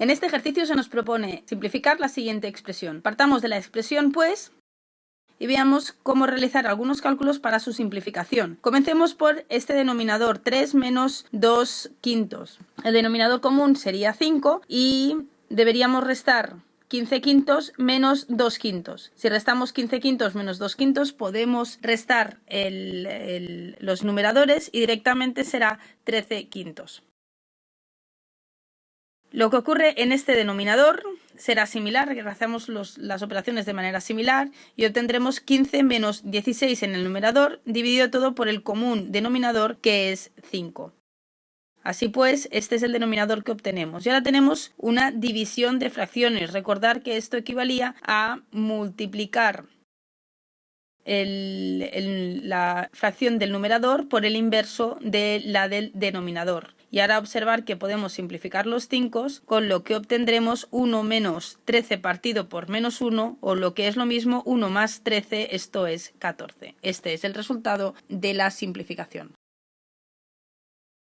En este ejercicio se nos propone simplificar la siguiente expresión. Partamos de la expresión pues y veamos cómo realizar algunos cálculos para su simplificación. Comencemos por este denominador 3 menos 2 quintos. El denominador común sería 5 y deberíamos restar 15 quintos menos 2 quintos. Si restamos 15 quintos menos 2 quintos, podemos restar los numeradores y directamente será 13 quintos. Lo que ocurre en este denominador será similar, hacemos las operaciones de manera similar y obtendremos 15 menos 16 en el numerador dividido todo por el común denominador que es 5. Así pues, este es el denominador que obtenemos. Y ahora tenemos una división de fracciones. Recordar que esto equivalía a multiplicar la fracción del numerador por el inverso de la del denominador. Y ahora observar que podemos simplificar los 5, con lo que obtendremos 1 menos 13 partido por menos 1, o lo que es lo mismo 1 más 13, esto es 14. Este es el resultado de la simplificación.